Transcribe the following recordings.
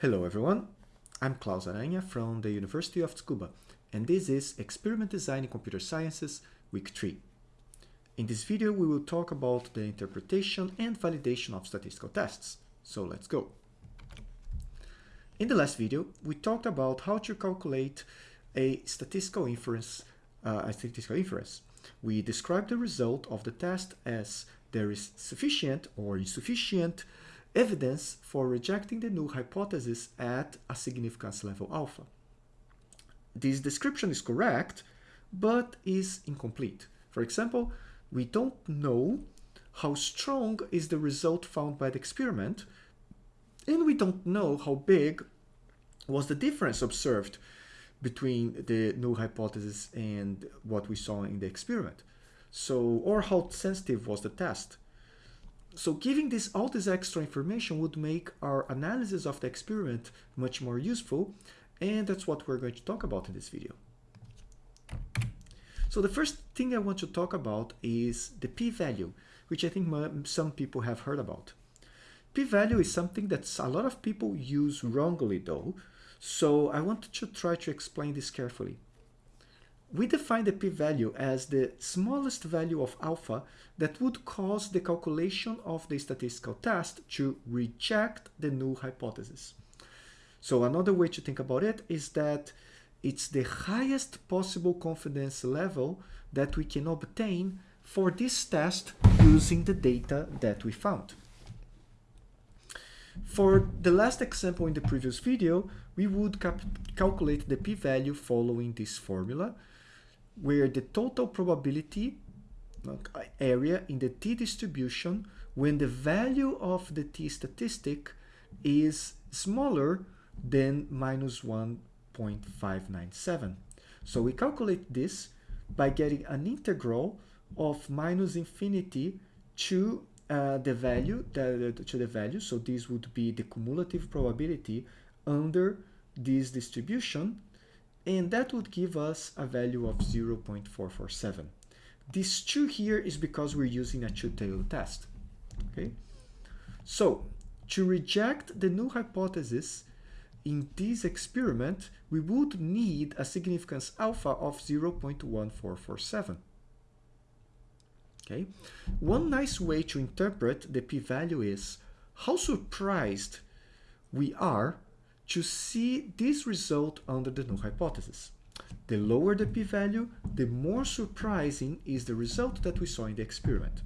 Hello everyone, I'm Klaus Aranha from the University of Tsukuba and this is Experiment Design in Computer Sciences Week 3. In this video we will talk about the interpretation and validation of statistical tests, so let's go. In the last video we talked about how to calculate a statistical inference, uh, a statistical inference. We described the result of the test as there is sufficient or insufficient evidence for rejecting the null hypothesis at a significance level alpha. This description is correct, but is incomplete. For example, we don't know how strong is the result found by the experiment, and we don't know how big was the difference observed between the null hypothesis and what we saw in the experiment. So, or how sensitive was the test. So giving this all this extra information would make our analysis of the experiment much more useful and that's what we're going to talk about in this video. So the first thing I want to talk about is the p-value, which I think some people have heard about. P-value is something that a lot of people use wrongly though, so I want to try to explain this carefully. We define the p-value as the smallest value of alpha that would cause the calculation of the statistical test to reject the null hypothesis. So another way to think about it is that it's the highest possible confidence level that we can obtain for this test using the data that we found. For the last example in the previous video, we would calculate the p-value following this formula where the total probability area in the t-distribution when the value of the t-statistic is smaller than minus 1.597. So we calculate this by getting an integral of minus infinity to uh, the value to the value. So this would be the cumulative probability under this distribution and that would give us a value of 0.447. This 2 here is because we're using a two-tailed test. Okay, So to reject the null hypothesis in this experiment, we would need a significance alpha of 0.1447. Okay, one nice way to interpret the p-value is how surprised we are to see this result under the null hypothesis. The lower the p-value, the more surprising is the result that we saw in the experiment.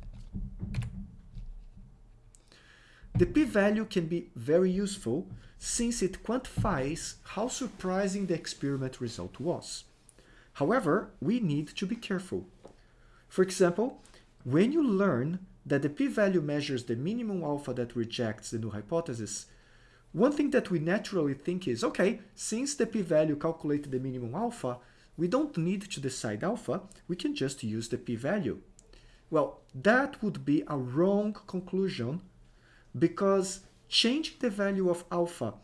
The p-value can be very useful since it quantifies how surprising the experiment result was. However, we need to be careful. For example, when you learn that the p-value measures the minimum alpha that rejects the null hypothesis, one thing that we naturally think is, okay, since the p-value calculated the minimum alpha, we don't need to decide alpha, we can just use the p-value. Well, that would be a wrong conclusion because changing the value of alpha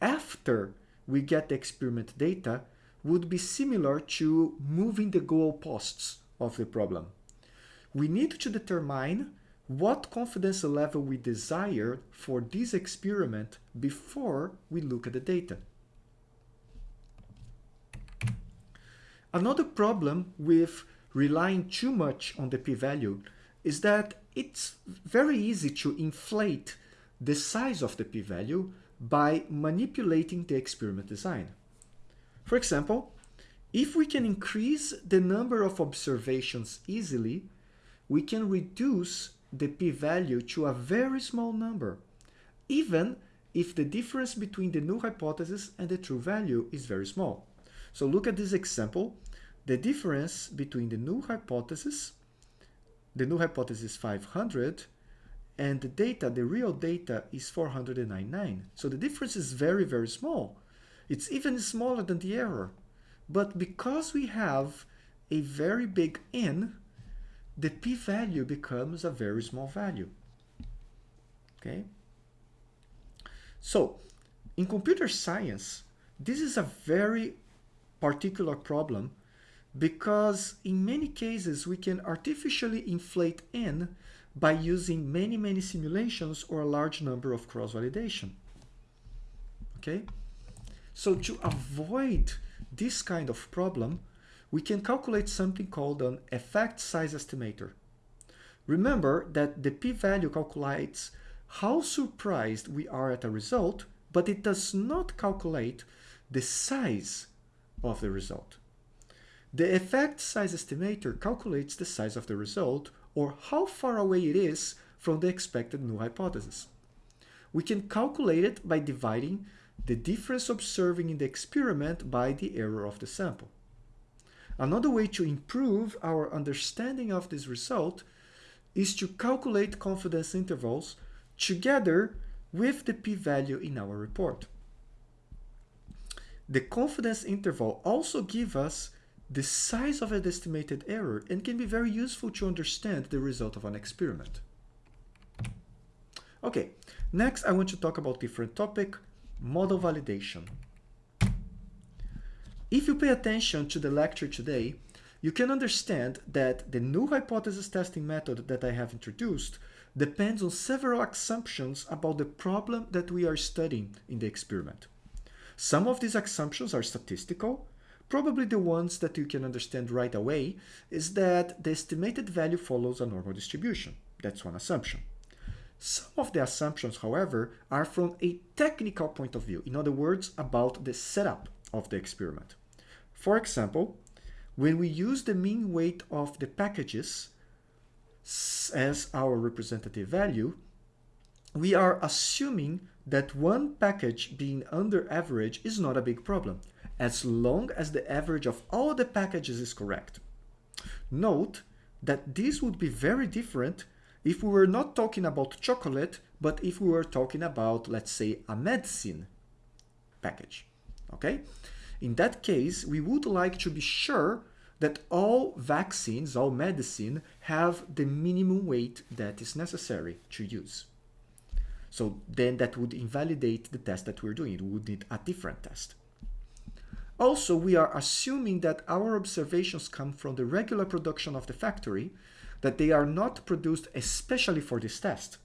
after we get the experiment data would be similar to moving the goalposts of the problem. We need to determine what confidence level we desire for this experiment before we look at the data. Another problem with relying too much on the p-value is that it's very easy to inflate the size of the p-value by manipulating the experiment design. For example, if we can increase the number of observations easily, we can reduce the p-value to a very small number, even if the difference between the null hypothesis and the true value is very small. So look at this example. The difference between the null hypothesis, the null hypothesis 500, and the data, the real data is 499. So the difference is very, very small. It's even smaller than the error. But because we have a very big n, the p-value becomes a very small value. Okay? So, in computer science, this is a very particular problem because in many cases we can artificially inflate n by using many, many simulations or a large number of cross-validation. okay? So to avoid this kind of problem, we can calculate something called an effect size estimator. Remember that the p-value calculates how surprised we are at a result, but it does not calculate the size of the result. The effect size estimator calculates the size of the result or how far away it is from the expected null hypothesis. We can calculate it by dividing the difference observing in the experiment by the error of the sample. Another way to improve our understanding of this result is to calculate confidence intervals together with the p-value in our report. The confidence interval also gives us the size of an estimated error and can be very useful to understand the result of an experiment. Okay, next I want to talk about different topic, model validation. If you pay attention to the lecture today, you can understand that the null hypothesis testing method that I have introduced depends on several assumptions about the problem that we are studying in the experiment. Some of these assumptions are statistical. Probably the ones that you can understand right away is that the estimated value follows a normal distribution. That's one assumption. Some of the assumptions, however, are from a technical point of view. In other words, about the setup of the experiment. For example, when we use the mean weight of the packages as our representative value, we are assuming that one package being under average is not a big problem, as long as the average of all the packages is correct. Note that this would be very different if we were not talking about chocolate, but if we were talking about, let's say, a medicine package, okay? In that case, we would like to be sure that all vaccines, all medicine, have the minimum weight that is necessary to use. So then that would invalidate the test that we're doing. We would need a different test. Also, we are assuming that our observations come from the regular production of the factory, that they are not produced especially for this test.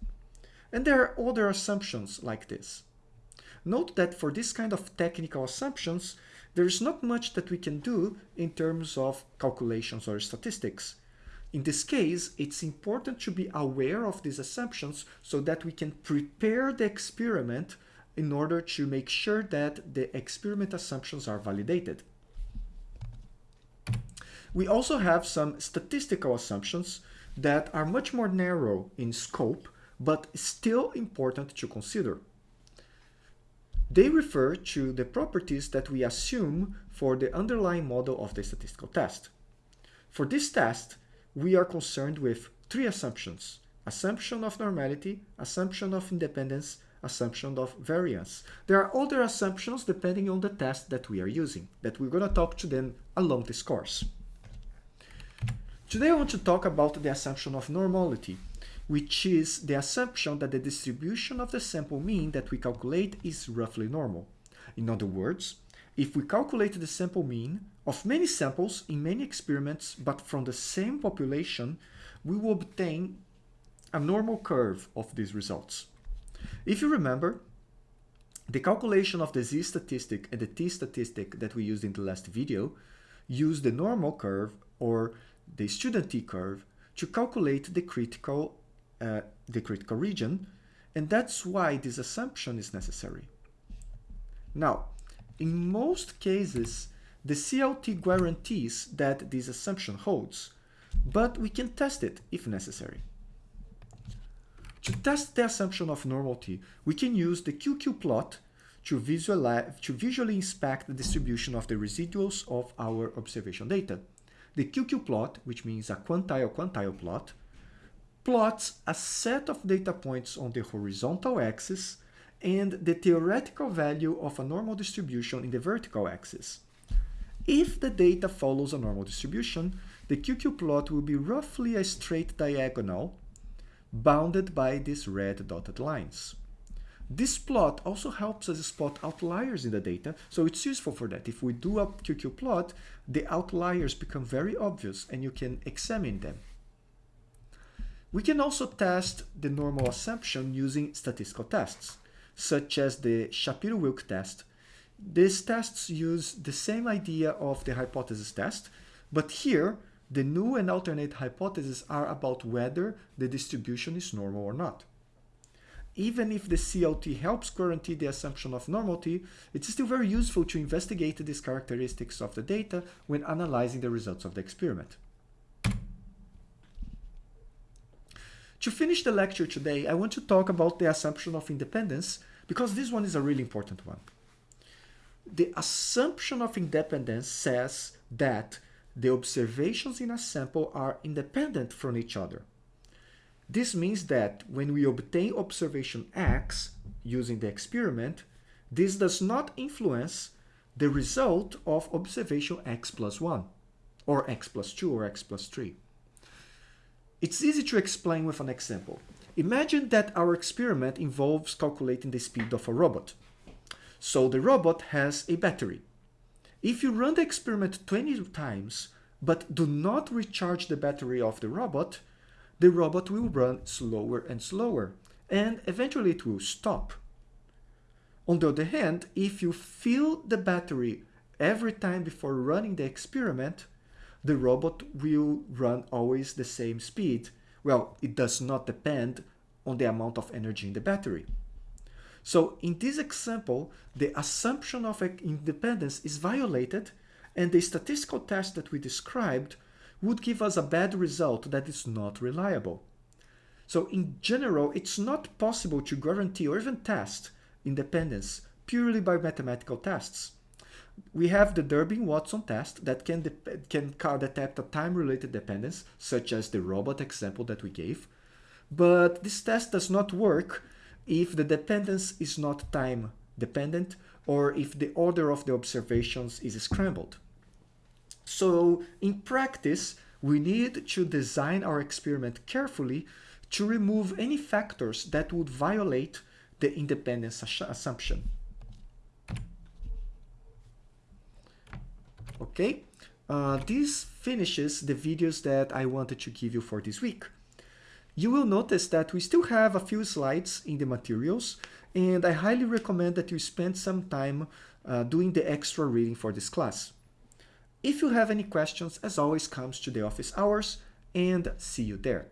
And there are other assumptions like this. Note that for this kind of technical assumptions, there's not much that we can do in terms of calculations or statistics. In this case, it's important to be aware of these assumptions so that we can prepare the experiment in order to make sure that the experiment assumptions are validated. We also have some statistical assumptions that are much more narrow in scope, but still important to consider. They refer to the properties that we assume for the underlying model of the statistical test. For this test, we are concerned with three assumptions. Assumption of normality, assumption of independence, assumption of variance. There are other assumptions depending on the test that we are using, that we're going to talk to them along this course. Today I want to talk about the assumption of normality which is the assumption that the distribution of the sample mean that we calculate is roughly normal. In other words, if we calculate the sample mean of many samples in many experiments but from the same population, we will obtain a normal curve of these results. If you remember, the calculation of the z statistic and the t statistic that we used in the last video use the normal curve or the student t curve to calculate the critical uh, the critical region, and that's why this assumption is necessary. Now, in most cases, the CLT guarantees that this assumption holds, but we can test it if necessary. To test the assumption of normality, we can use the QQ plot to, visualize, to visually inspect the distribution of the residuals of our observation data. The QQ plot, which means a quantile-quantile plot, plots a set of data points on the horizontal axis and the theoretical value of a normal distribution in the vertical axis. If the data follows a normal distribution, the QQ plot will be roughly a straight diagonal bounded by these red dotted lines. This plot also helps us spot outliers in the data, so it's useful for that. If we do a QQ plot, the outliers become very obvious and you can examine them. We can also test the normal assumption using statistical tests. such as the Shapiro-Wilk test. These tests use the same idea of the hypothesis test, but here the null and alternate hypotheses are about whether the distribution is normal or not. Even if the CLT helps guarantee the assumption of normality, it's still very useful to investigate these characteristics of the data when analyzing the results of the experiment. To finish the lecture today, I want to talk about the assumption of independence because this one is a really important one. The assumption of independence says that the observations in a sample are independent from each other. This means that when we obtain observation x using the experiment, this does not influence the result of observation x plus 1, or x plus 2, or x plus 3. It's easy to explain with an example. Imagine that our experiment involves calculating the speed of a robot. So the robot has a battery. If you run the experiment 20 times, but do not recharge the battery of the robot, the robot will run slower and slower, and eventually it will stop. On the other hand, if you fill the battery every time before running the experiment, the robot will run always the same speed. Well, it does not depend on the amount of energy in the battery. So in this example, the assumption of independence is violated and the statistical test that we described would give us a bad result that is not reliable. So in general, it's not possible to guarantee or even test independence purely by mathematical tests we have the Durbin-Watson test that can, can detect a time-related dependence, such as the robot example that we gave. But this test does not work if the dependence is not time dependent or if the order of the observations is scrambled. So in practice, we need to design our experiment carefully to remove any factors that would violate the independence assumption. Okay, uh, this finishes the videos that I wanted to give you for this week. You will notice that we still have a few slides in the materials and I highly recommend that you spend some time uh, doing the extra reading for this class. If you have any questions, as always, comes to the office hours and see you there.